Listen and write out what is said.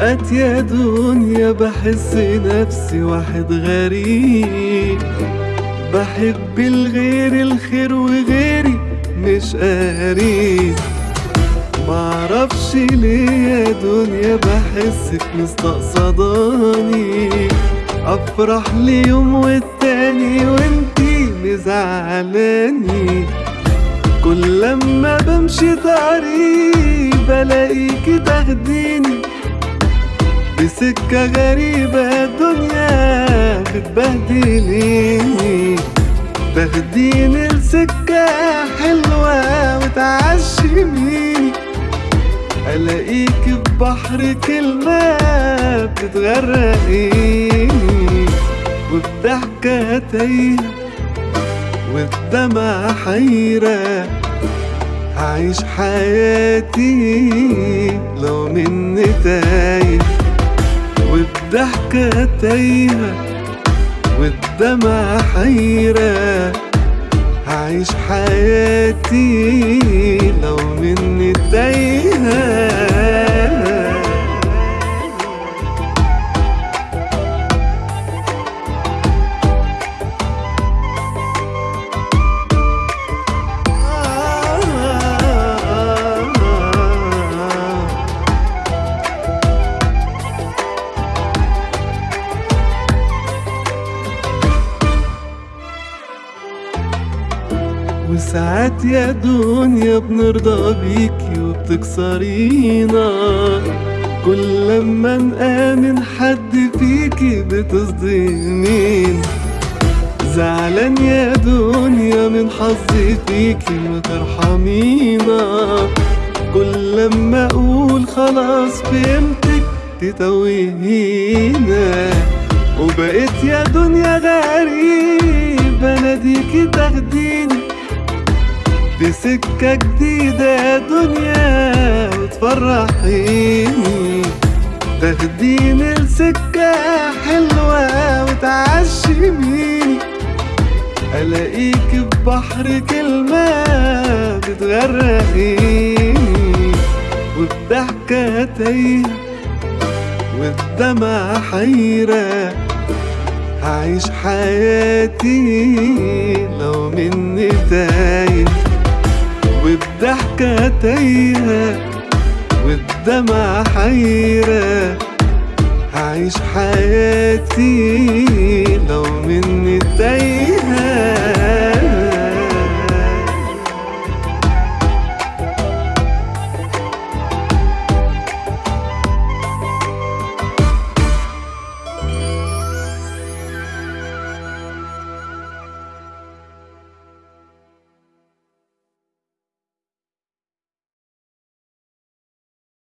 وساعات يا دنيا بحس نفسي واحد غريب. بحب الغير الخير وغيري مش قريب. معرفش ليه يا دنيا بحسك مستقصداني. أفرح لي يوم والتاني وانتي مزعلاني. كل لما بمشي طريق بلاقيكي تاخديني. بسكة غريبة الدنيا بتبهدليني تاخديني لسكة حلوة وتعشميني ألاقيك في بحر كلمة بتغرقيني وبضحكة تايهة والدمع حيرة. هعيش حياتي لو مني تايه. وبضحكة تايهة والدمع حيرة. هعيش حياتي لو مني تايهة. وساعات يا دنيا بنرضى بيكي وبتكسرينا. كل لما نآمن حد فيكي بتصدمين. زعلان يا دنيا من حظي فيكي ما ترحمينا. كل لما أقول خلاص فهمتك تتوهينا. وبقيت يا دنيا غريب اناديكي تاخديني. دي سكة جديدة يا دنيا وتفرحيني. تاخديني لسكة حلوة وتعشميني. ألاقيك في بحر كلمة بتغرقيني. وبضحكة تايهة والدمع حيرة. هعيش حياتي. تايهة والدمع حيرة هعيش حياتي لو مني تايه